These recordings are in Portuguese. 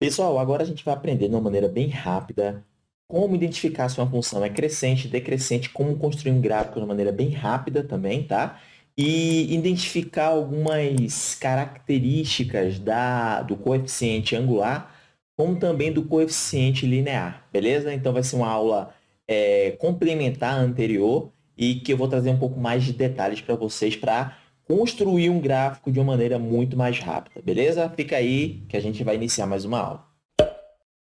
Pessoal, agora a gente vai aprender de uma maneira bem rápida como identificar se uma função é crescente, decrescente, como construir um gráfico de uma maneira bem rápida também, tá? E identificar algumas características da, do coeficiente angular, como também do coeficiente linear, beleza? Então, vai ser uma aula é, complementar à anterior e que eu vou trazer um pouco mais de detalhes para vocês para construir um gráfico de uma maneira muito mais rápida, beleza? Fica aí que a gente vai iniciar mais uma aula.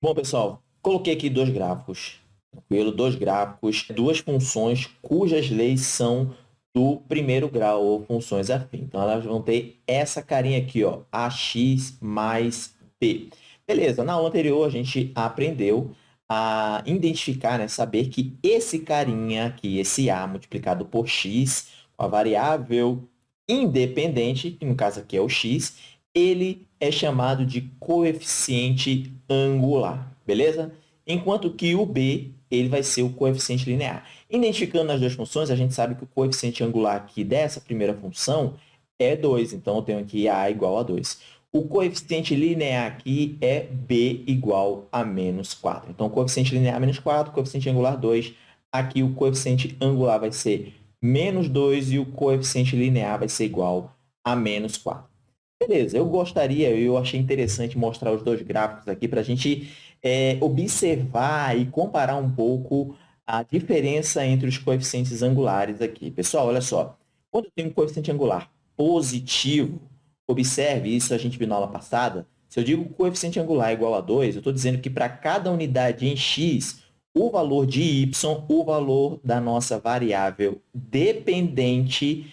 Bom, pessoal, coloquei aqui dois gráficos, tranquilo? Dois gráficos, duas funções cujas leis são do primeiro grau, ou funções afins. Então, elas vão ter essa carinha aqui, ó, ax mais b. Beleza, na aula anterior a gente aprendeu a identificar, né, saber que esse carinha aqui, esse a multiplicado por x, a variável independente, que no caso aqui é o x, ele é chamado de coeficiente angular, beleza? Enquanto que o b ele vai ser o coeficiente linear. Identificando as duas funções, a gente sabe que o coeficiente angular aqui dessa primeira função é 2, então eu tenho aqui a igual a 2. O coeficiente linear aqui é b igual a menos 4. Então, coeficiente linear menos 4, coeficiente angular 2. Aqui, o coeficiente angular vai ser menos 2 e o coeficiente linear vai ser igual a menos 4. Beleza, eu gostaria, eu achei interessante mostrar os dois gráficos aqui para a gente é, observar e comparar um pouco a diferença entre os coeficientes angulares aqui. Pessoal, olha só, quando eu tenho um coeficiente angular positivo, observe isso, a gente viu na aula passada, se eu digo coeficiente angular igual a 2, eu estou dizendo que para cada unidade em x, o valor de y, o valor da nossa variável dependente,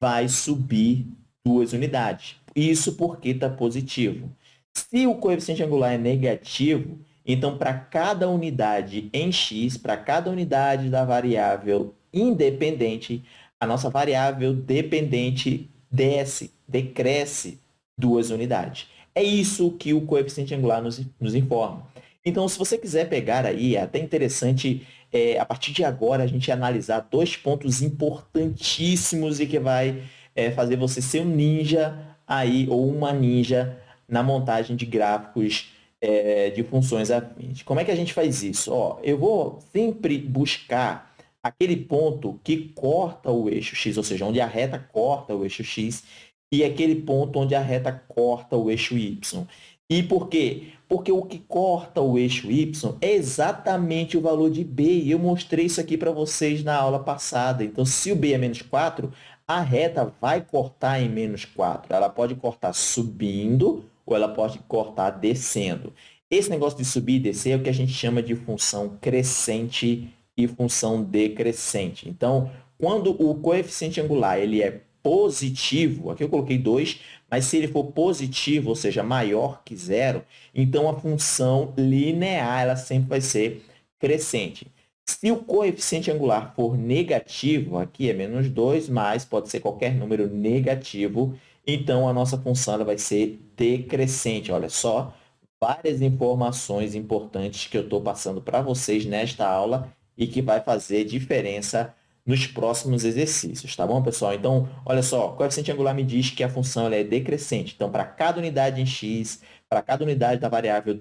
vai subir duas unidades. Isso porque está positivo. Se o coeficiente angular é negativo, então, para cada unidade em x, para cada unidade da variável independente, a nossa variável dependente desce, decresce duas unidades. É isso que o coeficiente angular nos, nos informa. Então, se você quiser pegar aí, é até interessante, é, a partir de agora, a gente analisar dois pontos importantíssimos e que vai é, fazer você ser um ninja aí, ou uma ninja na montagem de gráficos é, de funções afins. Como é que a gente faz isso? Ó, eu vou sempre buscar aquele ponto que corta o eixo x, ou seja, onde a reta corta o eixo x, e aquele ponto onde a reta corta o eixo y. E por quê? Porque o que corta o eixo y é exatamente o valor de b. E eu mostrei isso aqui para vocês na aula passada. Então, se o b é menos 4, a reta vai cortar em menos 4. Ela pode cortar subindo ou ela pode cortar descendo. Esse negócio de subir e descer é o que a gente chama de função crescente e função decrescente. Então, quando o coeficiente angular ele é positivo, aqui eu coloquei 2, mas se ele for positivo, ou seja, maior que zero, então a função linear ela sempre vai ser crescente. Se o coeficiente angular for negativo, aqui é menos 2, mas pode ser qualquer número negativo, então a nossa função ela vai ser decrescente. Olha só, várias informações importantes que eu estou passando para vocês nesta aula e que vai fazer diferença nos próximos exercícios, tá bom, pessoal? Então, olha só, o coeficiente angular me diz que a função é decrescente. Então, para cada unidade em x, para cada unidade da variável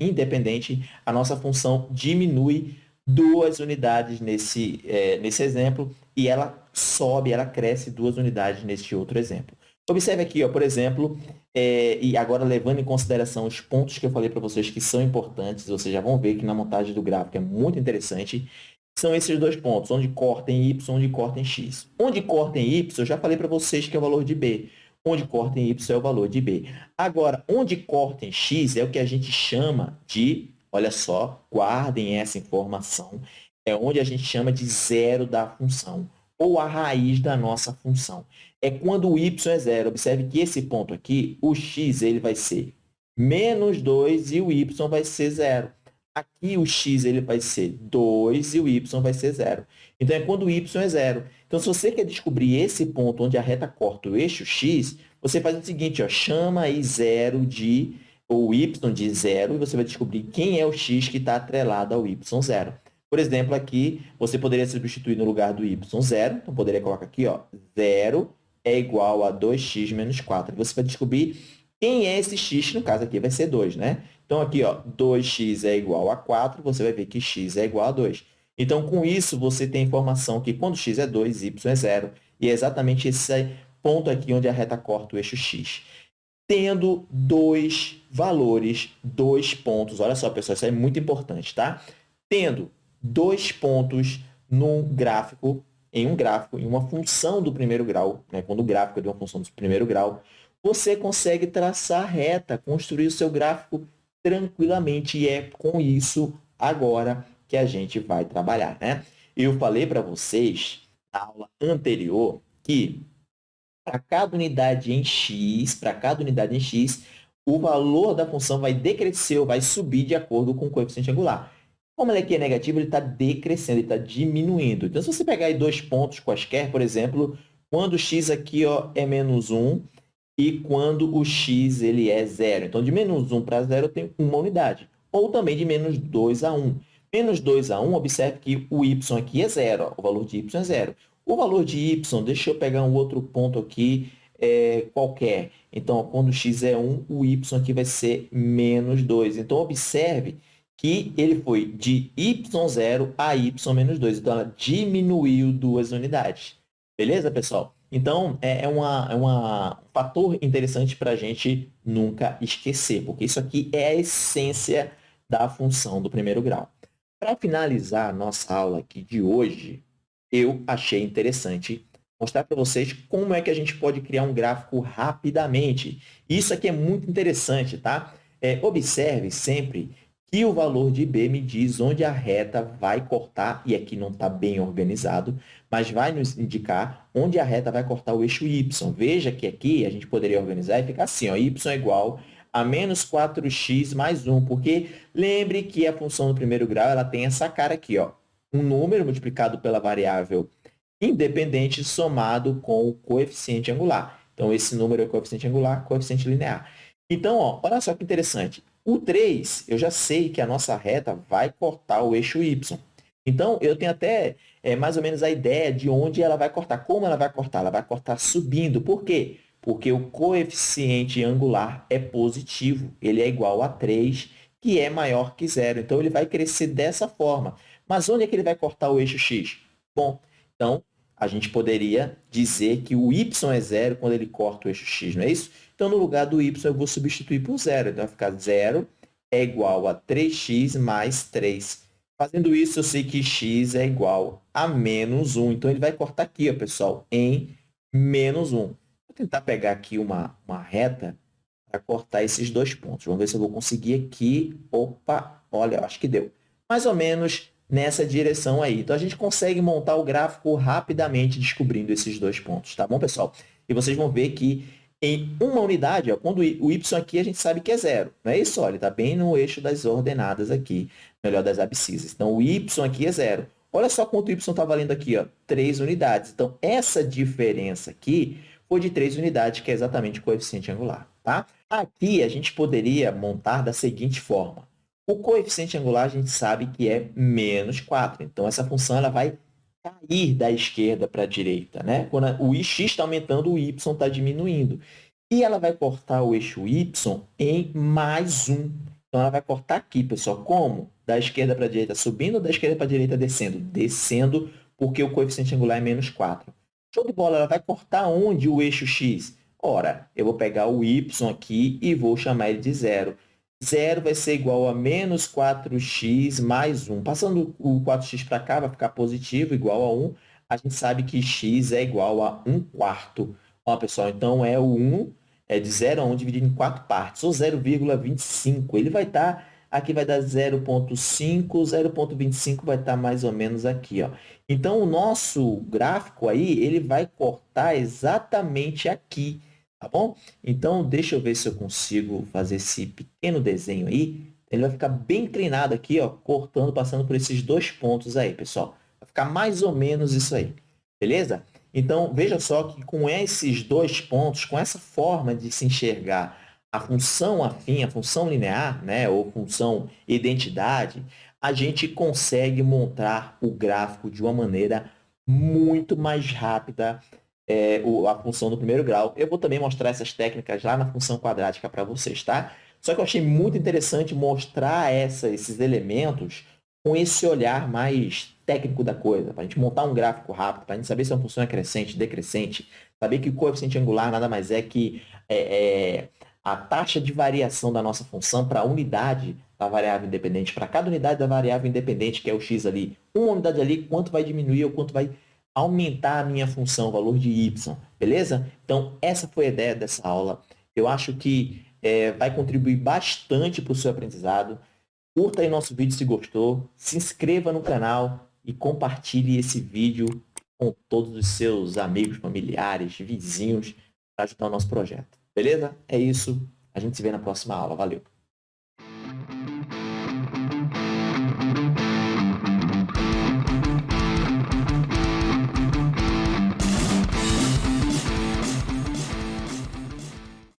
independente, a nossa função diminui duas unidades nesse, é, nesse exemplo e ela sobe, ela cresce duas unidades neste outro exemplo. Observe aqui, ó, por exemplo, é, e agora levando em consideração os pontos que eu falei para vocês que são importantes, vocês já vão ver que na montagem do gráfico é muito interessante, são esses dois pontos, onde corta em y, onde corta em x. Onde corta em y, eu já falei para vocês que é o valor de b. Onde corta em y é o valor de b. Agora, onde corta em x é o que a gente chama de, olha só, guardem essa informação, é onde a gente chama de zero da função, ou a raiz da nossa função. É quando o y é zero. Observe que esse ponto aqui, o x ele vai ser menos 2 e o y vai ser zero. Aqui o x ele vai ser 2 e o y vai ser zero. Então, é quando o y é zero. Então, se você quer descobrir esse ponto onde a reta corta o eixo x, você faz o seguinte, ó, chama aí zero de, o y de zero, e você vai descobrir quem é o x que está atrelado ao y zero. Por exemplo, aqui, você poderia substituir no lugar do y zero, então poderia colocar aqui, ó, zero é igual a 2x menos 4. Você vai descobrir quem é esse x, no caso aqui vai ser 2, né? Então, aqui, ó, 2x é igual a 4, você vai ver que x é igual a 2. Então, com isso, você tem informação que quando x é 2, y é 0. E é exatamente esse ponto aqui onde a reta corta o eixo x. Tendo dois valores, dois pontos. Olha só, pessoal, isso é muito importante, tá? Tendo dois pontos no gráfico, em um gráfico, em uma função do primeiro grau, né? quando o gráfico é de uma função do primeiro grau, você consegue traçar reta, construir o seu gráfico tranquilamente. E é com isso agora que a gente vai trabalhar. Né? Eu falei para vocês, na aula anterior, que para cada unidade em x, para cada unidade em x, o valor da função vai decrescer ou vai subir de acordo com o coeficiente angular. Como ele aqui é negativo, ele está decrescendo, ele está diminuindo. Então, se você pegar aí dois pontos quaisquer, por exemplo, quando x aqui ó, é menos 1 e quando o x ele é zero. Então, de menos 1 para zero, eu tenho uma unidade. Ou também de menos 2 a 1. Menos 2 a 1, observe que o y aqui é zero. Ó, o valor de y é zero. O valor de y, deixa eu pegar um outro ponto aqui, é, qualquer. Então, quando x é 1, o y aqui vai ser menos 2. Então, observe que ele foi de y0 a y menos 2. Então, ela diminuiu duas unidades. Beleza, pessoal? Então, é, é, uma, é uma, um fator interessante para a gente nunca esquecer, porque isso aqui é a essência da função do primeiro grau. Para finalizar a nossa aula aqui de hoje, eu achei interessante mostrar para vocês como é que a gente pode criar um gráfico rapidamente. Isso aqui é muito interessante, tá? É, observe sempre que o valor de B me diz onde a reta vai cortar, e aqui não está bem organizado, mas vai nos indicar onde a reta vai cortar o eixo Y. Veja que aqui a gente poderia organizar e ficar assim, ó, Y é igual a menos 4x mais 1, porque lembre que a função do primeiro grau ela tem essa cara aqui, ó, um número multiplicado pela variável independente somado com o coeficiente angular. Então, esse número é coeficiente angular, coeficiente linear. Então, ó, olha só que interessante. O 3, eu já sei que a nossa reta vai cortar o eixo y. Então, eu tenho até é, mais ou menos a ideia de onde ela vai cortar. Como ela vai cortar? Ela vai cortar subindo. Por quê? Porque o coeficiente angular é positivo. Ele é igual a 3, que é maior que zero. Então, ele vai crescer dessa forma. Mas onde é que ele vai cortar o eixo x? Bom, então, a gente poderia dizer que o y é zero quando ele corta o eixo x, não é isso? Então, no lugar do y, eu vou substituir por zero. Então, vai ficar zero é igual a 3x mais 3. Fazendo isso, eu sei que x é igual a menos 1. Então, ele vai cortar aqui, ó, pessoal, em menos 1. Vou tentar pegar aqui uma, uma reta para cortar esses dois pontos. Vamos ver se eu vou conseguir aqui. Opa, olha, eu acho que deu. Mais ou menos nessa direção aí. Então, a gente consegue montar o gráfico rapidamente descobrindo esses dois pontos, tá bom, pessoal? E vocês vão ver que em uma unidade, ó, quando o y aqui a gente sabe que é zero, não é isso? Olha, está bem no eixo das ordenadas aqui, melhor das abscissas. Então, o y aqui é zero. Olha só quanto o y está valendo aqui, ó, 3 unidades. Então, essa diferença aqui foi de 3 unidades, que é exatamente o coeficiente angular. Tá? Aqui, a gente poderia montar da seguinte forma. O coeficiente angular a gente sabe que é menos 4. Então, essa função ela vai cair da esquerda para a direita. Né? Quando o x está aumentando, o y está diminuindo. E ela vai cortar o eixo y em mais 1. Então, ela vai cortar aqui, pessoal. Como? Da esquerda para a direita subindo da esquerda para a direita descendo? Descendo, porque o coeficiente angular é menos 4. Show de bola, ela vai cortar onde o eixo x? Ora, eu vou pegar o y aqui e vou chamar ele de zero. Zero vai ser igual a menos 4x mais 1. Passando o 4x para cá, vai ficar positivo, igual a 1. A gente sabe que x é igual a 1 quarto. Ó, pessoal, então é o 1, é de 0 a 1 dividido em 4 partes, ou 0,25. Ele vai estar, tá, aqui vai dar 0,5, 0,25 vai estar tá mais ou menos aqui. Ó. Então, o nosso gráfico aí, ele vai cortar exatamente aqui. Tá bom? Então, deixa eu ver se eu consigo fazer esse pequeno desenho aí. Ele vai ficar bem inclinado aqui, ó, cortando, passando por esses dois pontos aí, pessoal. Vai ficar mais ou menos isso aí. Beleza? Então, veja só que com esses dois pontos, com essa forma de se enxergar a função afim, a função linear, né, ou função identidade, a gente consegue montar o gráfico de uma maneira muito mais rápida, é, o, a função do primeiro grau. Eu vou também mostrar essas técnicas lá na função quadrática para vocês, tá? Só que eu achei muito interessante mostrar essa, esses elementos com esse olhar mais técnico da coisa, para a gente montar um gráfico rápido, para a gente saber se uma função é crescente, decrescente, saber que o coeficiente angular nada mais é que é, é a taxa de variação da nossa função para a unidade da variável independente, para cada unidade da variável independente, que é o x ali, uma unidade ali, quanto vai diminuir ou quanto vai aumentar a minha função, o valor de y, beleza? Então, essa foi a ideia dessa aula. Eu acho que é, vai contribuir bastante para o seu aprendizado. Curta aí nosso vídeo se gostou, se inscreva no canal e compartilhe esse vídeo com todos os seus amigos, familiares, vizinhos, para ajudar o nosso projeto. Beleza? É isso. A gente se vê na próxima aula. Valeu!